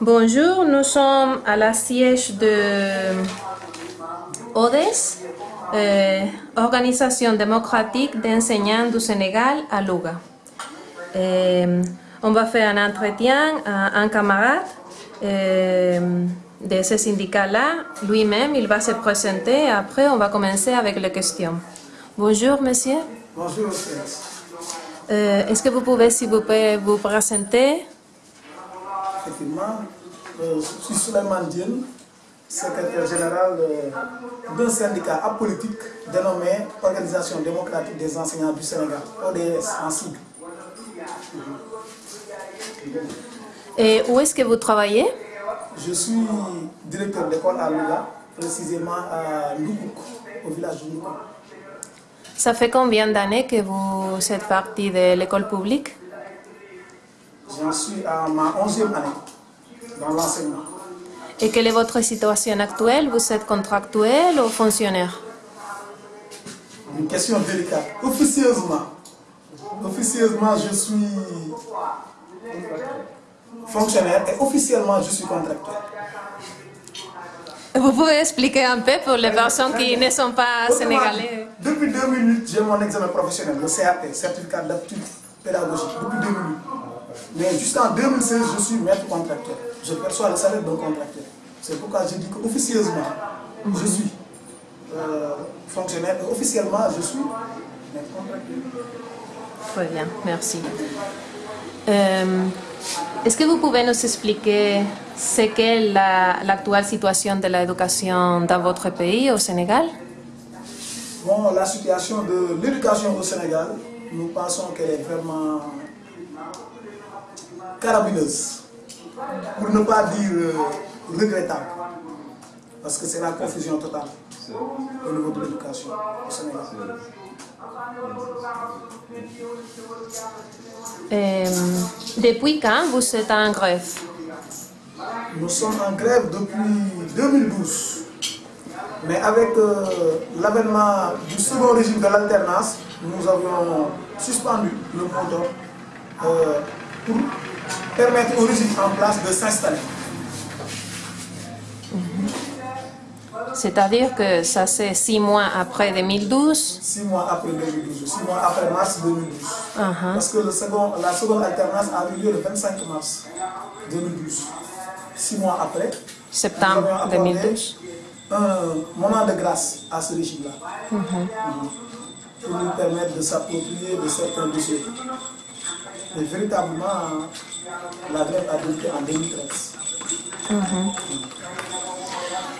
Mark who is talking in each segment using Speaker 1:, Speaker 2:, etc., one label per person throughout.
Speaker 1: Bonjour, nous sommes à la siège de ODES, euh, Organisation démocratique d'enseignants du Sénégal à Louga. Euh, on va faire un entretien à un camarade euh, de ce syndicat-là. Lui-même, il va se présenter. Après, on va commencer avec les questions. Bonjour, monsieur.
Speaker 2: Bonjour, monsieur.
Speaker 1: Euh, Est-ce que vous pouvez, s'il vous plaît, vous présenter
Speaker 2: Effectivement, euh, je suis Suleiman Diène, secrétaire général euh, d'un syndicat apolitique dénommé Organisation démocratique des enseignants du Sénégal, ODS en sigle.
Speaker 1: Et où est-ce que vous travaillez?
Speaker 2: Je suis directeur d'école à Louga, précisément à Loukouk, au village de Loukouk.
Speaker 1: Ça fait combien d'années que vous êtes parti de l'école publique?
Speaker 2: J'en suis à ma 11e année dans l'enseignement.
Speaker 1: Et quelle est votre situation actuelle? Vous êtes contractuel ou fonctionnaire?
Speaker 2: Une question délicate. Officieusement, officieusement, je suis fonctionnaire et officiellement, je suis contractuel.
Speaker 1: Vous pouvez expliquer un peu pour les personnes qui ne sont pas sénégalais?
Speaker 2: Depuis 2008, j'ai mon examen professionnel, le CAP, certificat d'aptitude pédagogique, depuis 2008. Mais jusqu'en 2016, je suis maître contractuel. Je perçois le salaire d'un contractuel. C'est pourquoi je dis qu'officieusement, je suis euh, fonctionnaire officiellement, je suis maître contractuel.
Speaker 1: Très bien, merci. Euh, Est-ce que vous pouvez nous expliquer ce qu'est la- l'actuelle situation de l'éducation dans votre pays, au Sénégal?
Speaker 2: Bon, la situation de l'éducation au Sénégal, nous pensons qu'elle est vraiment carabineuse. Pour ne pas dire euh, regrettable. Parce que c'est la confusion totale au niveau de l'éducation au Sénégal.
Speaker 1: Euh, Depuis quand vous êtes en grève?
Speaker 2: Nous sommes en grève depuis 2012. Mais avec euh, l'avènement du second régime de l'alternance, nous avions suspendu le euh, pour permettre au régime en place de s'installer.
Speaker 1: C'est-à-dire que ça c'est six mois après 2012
Speaker 2: Six mois après 2012, six mois après mars 2012.
Speaker 1: Uh-huh.
Speaker 2: Parce que le second, la seconde alternance a eu lieu le 25 mars 2012. Six mois après,
Speaker 1: Septembre
Speaker 2: nous avions accordé
Speaker 1: 2012.
Speaker 2: un moment de grâce à ce régime-là. Mhm. Pour nous permettre de s'approprier de certains dossiers. Mais véritablement, la grève a débuté en 2013.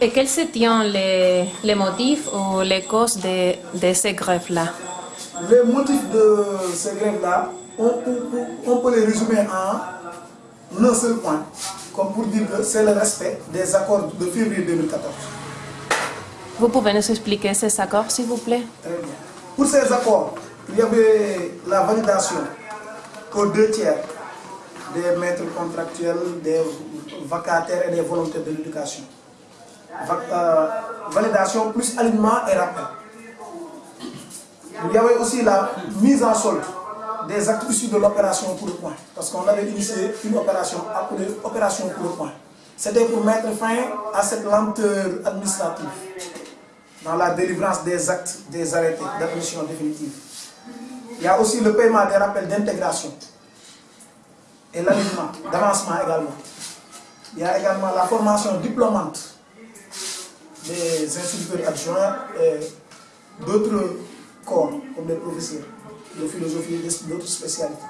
Speaker 1: Et quels étaient les, les motifs ou les causes de, de ces grèves-là?
Speaker 2: Les motifs de ces grèves-là, on, on- on peut les résumer en un seul point, comme pour dire que c'est le respect des accords de février 2014.
Speaker 1: Vous pouvez nous expliquer ces accords, s'il vous plaît?
Speaker 2: Très bien. Pour ces accords, il y avait la validation aux deux tiers des maîtres contractuels, des vacataires et des volontaires de l'éducation. Euh, validation plus alignement et rappel. Il y avait aussi la mise en solde des actes issus de l'opération pour le point. Parce qu'on avait initié une opération appelée opération pour le point. C'était pour mettre fin à cette lenteur administrative dans la délivrance des actes, des arrêtés d'admission définitive. Il y a aussi le paiement des rappels d'intégration et l'alignement, d'avancement également. Il y a également la formation diplômante des instituteurs adjoints et d'autres corps, comme les professeurs de philosophie et d'autres spécialités.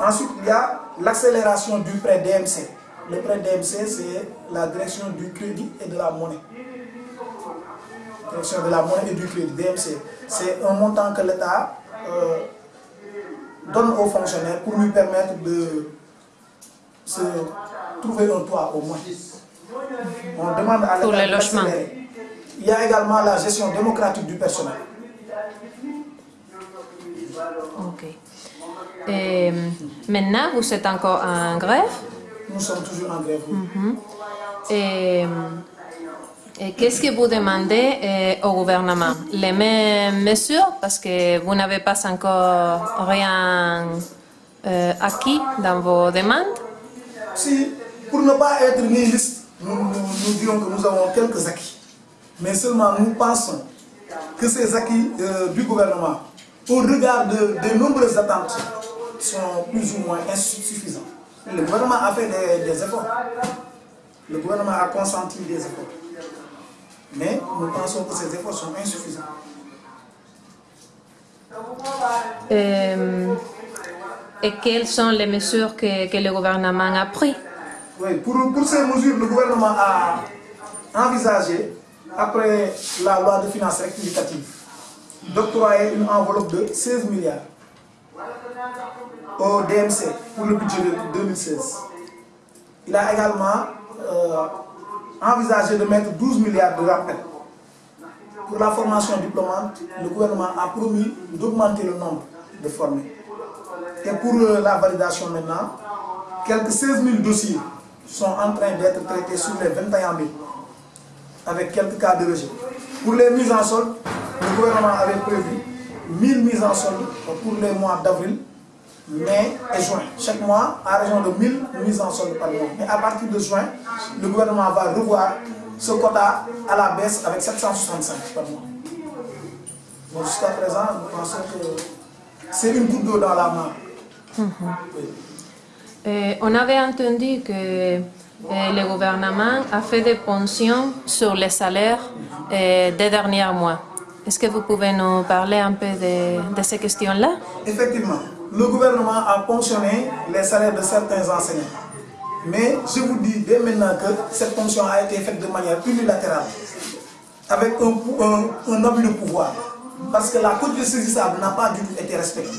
Speaker 2: Ensuite, il y a l'accélération du prêt DMC. Le prêt DMC, c'est la direction du crédit et de la monnaie. Direction de la monnaie et du crédit, DMC. C'est un montant que l'État euh, donne aux fonctionnaires pour lui permettre de se trouver un toit au moins. On demande à
Speaker 1: Pour
Speaker 2: l'État
Speaker 1: le
Speaker 2: de
Speaker 1: logement.
Speaker 2: l'accélérer. Il y a également la gestion démocratique du personnel.
Speaker 1: Ok. Et maintenant, vous êtes encore en grève?
Speaker 2: Nous sommes toujours en grève. oui.
Speaker 1: Et, et qu'est-ce que vous demandez euh, au gouvernement? Les mêmes mesures parce que vous n'avez pas encore rien euh, acquis dans vos demandes?
Speaker 2: Si pour ne pas être nihiliste, nous, nous, nous dirons que nous avons quelques acquis. Mais seulement nous pensons que ces acquis euh, du gouvernement, au regard de, nombreuses attentes, sont plus ou moins insuffisants. Le gouvernement a fait des, des efforts. Le gouvernement a consenti des efforts. Mais nous pensons que ces efforts sont insuffisants.
Speaker 1: Euh, et quelles sont les mesures que, que le gouvernement a prises?
Speaker 2: Oui, pour, pour ces mesures, le gouvernement a envisagé, après la loi de finances rectificative, d'octroyer une enveloppe de 16 milliards au DMC pour le budget de 2016. Il a également euh, envisagé de mettre 12 milliards de rappels. Pour la formation diplômante, le gouvernement a promis d'augmenter le nombre de formés. Et pour euh, la validation maintenant, quelques 16 000 dossiers sont en train d'être traités sur les 21 000, avec quelques cas de rejet. Pour les mises en solde, le gouvernement avait prévu 1000 mises en solde pour les mois d'avril, mai et juin. Chaque mois, à raison de 1000 mises en solde par mois. Mais à partir de juin, le gouvernement va revoir ce quota à la baisse avec 765 par mois. Bon, Jusqu'à présent, nous pensons que c'est une goutte d'eau dans la main. Oui.
Speaker 1: Euh, On avait entendu que euh, le gouvernement a fait des pensions sur les salaires euh, des derniers mois. Est-ce que vous pouvez nous parler un peu de, de ces questions-là?
Speaker 2: Effectivement, le gouvernement a ponctionné les salaires de certains enseignants. Mais je vous dis dès maintenant que cette ponction a été faite de manière unilatérale, avec un, abus de pouvoir. Parce que la quotité saisissable n'a pas du tout été respectée.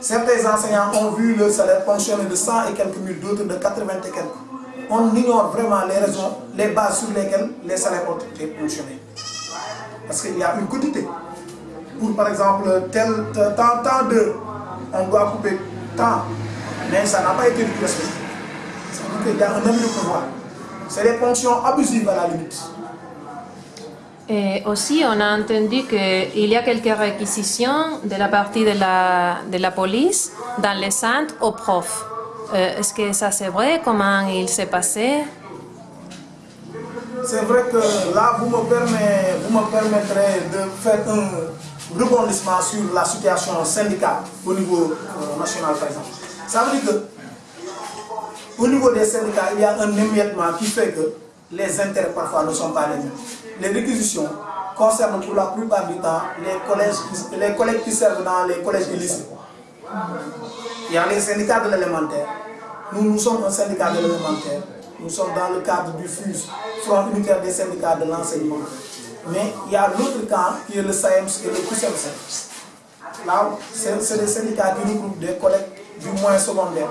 Speaker 2: Certains enseignants ont vu leur salaire ponctionné de 100 et quelques mille, d'autres de 80 et quelques. On ignore vraiment les raisons, les bases sur lesquelles les salaires ont été ponctionnés. Parce qu'il y a une quantité. Pour par exemple, tel, tant, tant d'heures, on doit couper tant. Mais ça n'a pas été respecté. Ça veut dire qu'il y a un abus de pouvoir. C'est des ponctions abusives à la limite.
Speaker 1: Et aussi, on a entendu qu'il y a quelques réquisitions de la partie de la, de la police dans les centres aux profs. Euh, Est-ce que ça c'est vrai? Comment il s'est passé?
Speaker 2: C'est vrai que là, vous me, permet- vous me permettrez de faire un rebondissement sur la situation syndicale au niveau euh, national, par exemple. Ça veut dire que, au niveau des syndicats, il y a un émiettement qui fait que les intérêts parfois ne sont pas les mêmes. Les réquisitions concernent pour la plupart du temps les collègues qui servent dans les collèges et lycées. Il y a les syndicats de l'élémentaire. Nous, nous sommes un syndicat de l'élémentaire. Nous sommes dans le cadre du FUS, Front unitaire des syndicats de l'enseignement. Mais il y a l'autre camp qui est le SAEMS et le QSEMS. Là, c'est des syndicats qui regroupent des collègues du moins secondaire.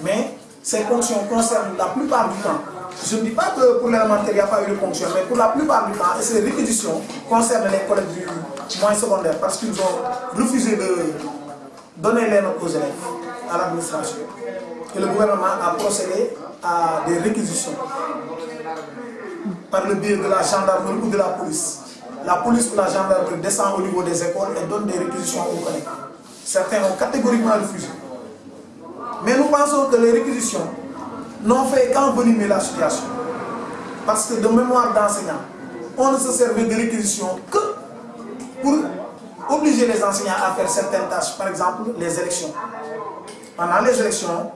Speaker 2: Mais ces fonctions concernent la plupart du temps. Je ne dis pas que pour l'élémentaire, il n'y a pas eu de fonction, mais pour la plupart du temps, ces réquisitions concernent les collègues du moins secondaire parce qu'ils ont refusé de donner les notes aux élèves, à l'administration. Et le gouvernement a procédé à des réquisitions par le biais de la gendarmerie ou de la police. La police ou la gendarmerie descend au niveau des écoles et donne des réquisitions aux collègues. Certains ont catégoriquement refusé. Mais nous pensons que les réquisitions n'ont fait qu'envenimer la situation. Parce que de mémoire d'enseignants, on ne se servait de réquisitions que pour obliger les enseignants à faire certaines tâches, par exemple les élections. Pendant les élections,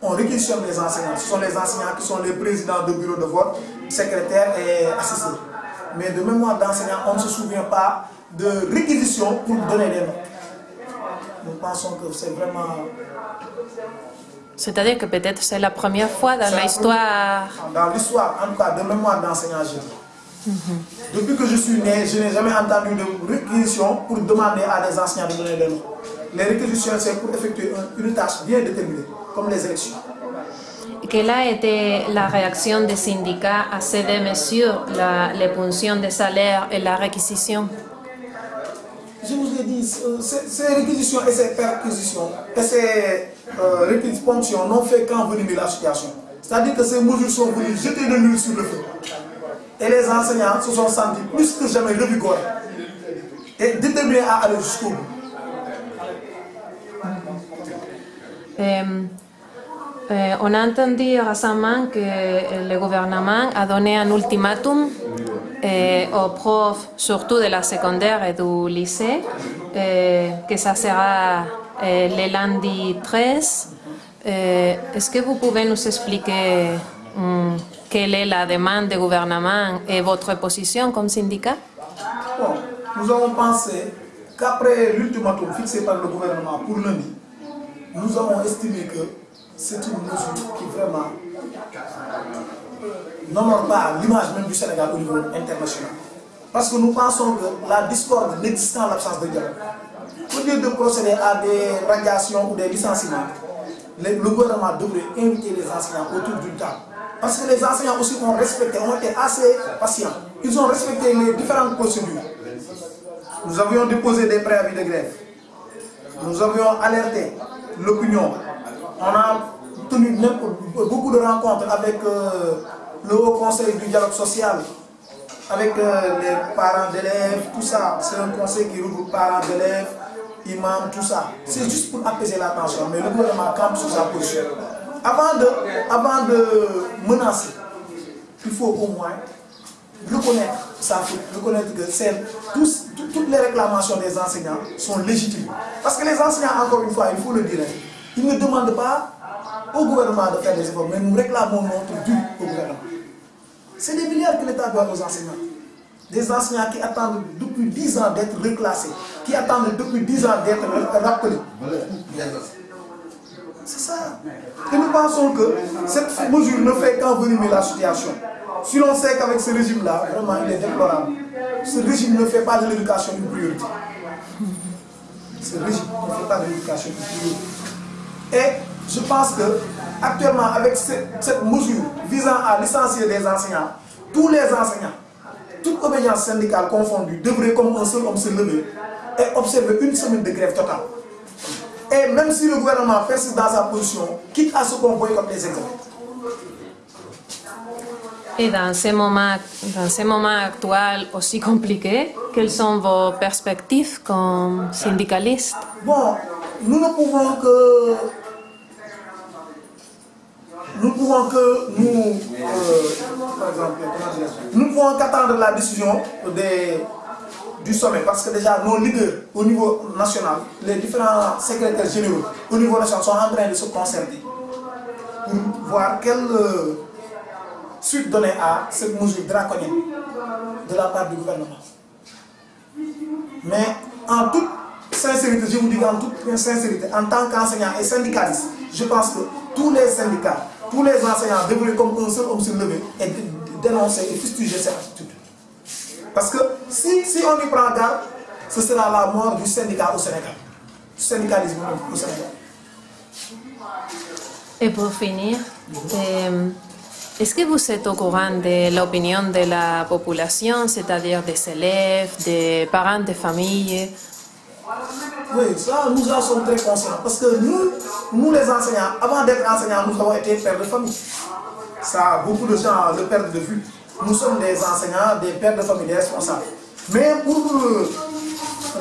Speaker 2: on réquisitionne les enseignants. Ce sont les enseignants qui sont les présidents de bureau de vote, secrétaires et assistants. Mais de mémoire d'enseignants, on ne se souvient pas de réquisition pour donner les notes. Nous pensons que c'est vraiment
Speaker 1: C'est-à-dire que peut-être c'est la première fois dans l'histoire.
Speaker 2: Dans l'histoire, en tout cas, de mémoire d'enseignant, je dis. Depuis que je suis né, je n'ai jamais entendu de réquisition pour demander à des enseignants de donner des notes. Les réquisitions, c'est pour effectuer un- une tâche bien déterminée, comme les élections.
Speaker 1: Quelle a été la réaction des syndicats à ces deux mesures, la, les pensions de salaire et la réquisition
Speaker 2: Je vous ai dit, euh, ces, réquisitions et ces perquisitions et ces euh, réquisitions n'ont fait qu'envenimer la situation. C'est-à-dire que ces mesures sont venues jeter de l'huile sur le feu. Et les enseignants se sont sentis plus que jamais revigorés et déterminés à aller jusqu'au bout.
Speaker 1: On a entendu récemment que le gouvernement a donné un ultimatum euh, aux profs, surtout de la secondaire et du lycée, euh, que ça sera le lundi 13. Euh, Est-ce que vous pouvez nous expliquer hum, quelle est la demande du gouvernement et votre position comme syndicat?
Speaker 2: Nous avons pensé qu'après l'ultimatum fixé par le gouvernement pour lundi, nous avons estimé que c'est une mesure qui vraiment n'honore pas l'image même du Sénégal au niveau international. Parce que nous pensons que la discorde n'existe en l'absence de dialogue. Au lieu de procéder à des radiations ou des licenciements, le, gouvernement devrait inviter les enseignants autour d'une table. Parce que les enseignants aussi ont respecté, ont été assez patients. Ils ont respecté les différentes procédures. Nous avions déposé des préavis de grève. Nous avions alerté l'opinion. On a tenu beaucoup de rencontres avec euh, le Haut Conseil du dialogue social, avec euh, les parents d'élèves, tout ça. C'est un conseil qui regroupe parents d'élèves, imams, tout ça. C'est juste pour apaiser la tension, mais le gouvernement campe sur sa position. Avant de, menacer, il faut au moins reconnaître faute, reconnaître que toutes les réclamations des enseignants sont légitimes. Parce que les enseignants, encore une fois, il faut le dire, ils ne demandent pas au gouvernement de faire des efforts, mais nous réclamons notre dû au gouvernement. C'est des milliards que l'État doit aux enseignants. Des enseignants qui attendent depuis 10 ans d'être reclassés, qui attendent depuis 10 ans d'être rappelés. C'est ça. Et nous pensons que cette mesure ne fait qu'envenimer la situation. Si l'on sait qu'avec ce régime-là, vraiment, il est déplorable. Ce régime ne fait pas de l'éducation une priorité. Ce régime ne fait pas de l'éducation une priorité. Et je pense que actuellement, avec cette, cette mesure visant à licencier des enseignants, tous les enseignants, toute obédience syndicale confondue, devraient comme un seul homme se lever et observer une semaine de grève totale. Et même si le gouvernement persiste dans sa position, quitte à ce qu'on boycotte les examens.
Speaker 1: Et dans ces moments, dans ces moments actuels aussi compliqués, quelles sont vos perspectives comme syndicaliste
Speaker 2: Bon, nous ne pouvons que. Nous pouvons que nous. euh, nous pouvons qu'attendre la décision du sommet parce que déjà nos leaders au niveau national, les différents secrétaires généraux au niveau national sont en train de se concerter pour voir quelle euh, suite donner à cette mesure draconienne de la part du gouvernement. Mais en toute sincérité, je vous dis en toute sincérité, en tant qu'enseignant et syndicaliste, je pense que tous les syndicats, tous les enseignants devraient comme un seul homme se lever et dé- dénoncer et fustiger cette attitude. Parce que si, si on y prend garde, ce sera la mort du syndicat au Sénégal. Du syndicalisme au Sénégal.
Speaker 1: Et pour finir, euh, est-ce que vous êtes au courant de l'opinion de la population, c'est-à-dire des élèves, des parents de famille?
Speaker 2: Oui, ça, nous en sommes très conscients. Parce que nous, nous les enseignants, avant d'être enseignants, nous avons été pères de famille. Ça, beaucoup de gens le perdent de vue. Nous sommes des enseignants, des pères de famille, des responsables. Mais pour euh,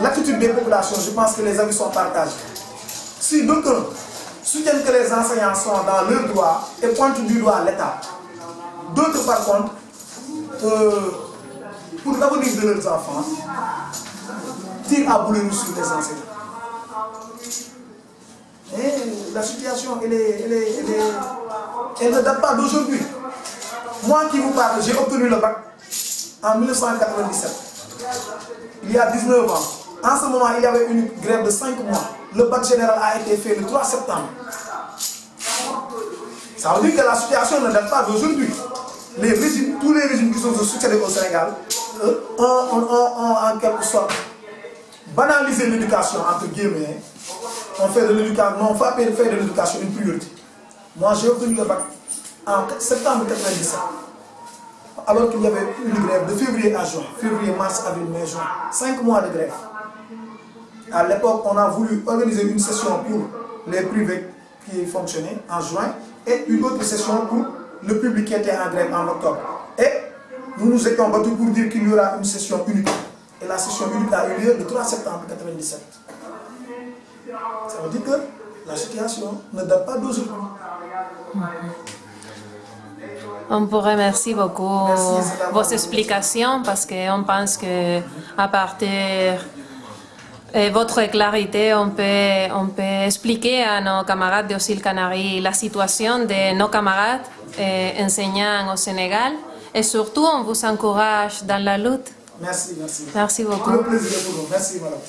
Speaker 2: l'attitude des populations, je pense que les avis sont partagés. Si d'aucuns soutiennent que les enseignants sont dans leur droit et pointent du doigt l'État, d'autres par contre, euh, pour l'avenir de leurs enfants, tirent à rouge sur les enseignants. Et la situation, elle, est, elle, est, elle, ne date pas d'aujourd'hui. Moi qui vous parle, j'ai obtenu le bac en 1997. Il y a 19 ans. En ce moment, il y avait une grève de 5 mois. Le bac général a été fait le 3 septembre. Ça veut dire que la situation ne date pas d'aujourd'hui. Les tous les régimes qui sont succédés au Sénégal euh, ont en quelque sorte banalisé l'éducation, entre guillemets. On fait de l'éducation, on va faire de l'éducation une priorité. Moi, j'ai obtenu le bac en septembre 1997. Alors qu'il y avait une grève de février à juin. Février, mars, avril, mai, juin. Cinq mois de grève. À l'époque, on a voulu organiser une session pour les privés qui fonctionnaient en juin et une autre session pour le public qui était en grève en octobre. Et nous nous étions battus pour dire qu'il y aura une session unique. Et la session unique a eu lieu le 3 septembre 1997. Ça veut dire que la situation ne date pas d'aujourd'hui.
Speaker 1: On vous remercie beaucoup
Speaker 2: Merci,
Speaker 1: vos explications parce qu'on pense que à partir de votre clarité, on peut, on peut expliquer à nos camarades de Ocil Canary la situation de nos camarades eh, enseignants au Sénégal et surtout on vous encourage dans la lutte.
Speaker 2: Merci, merci.
Speaker 1: Merci beaucoup.
Speaker 2: Tout le plaisir est pour nous. Merci, madame.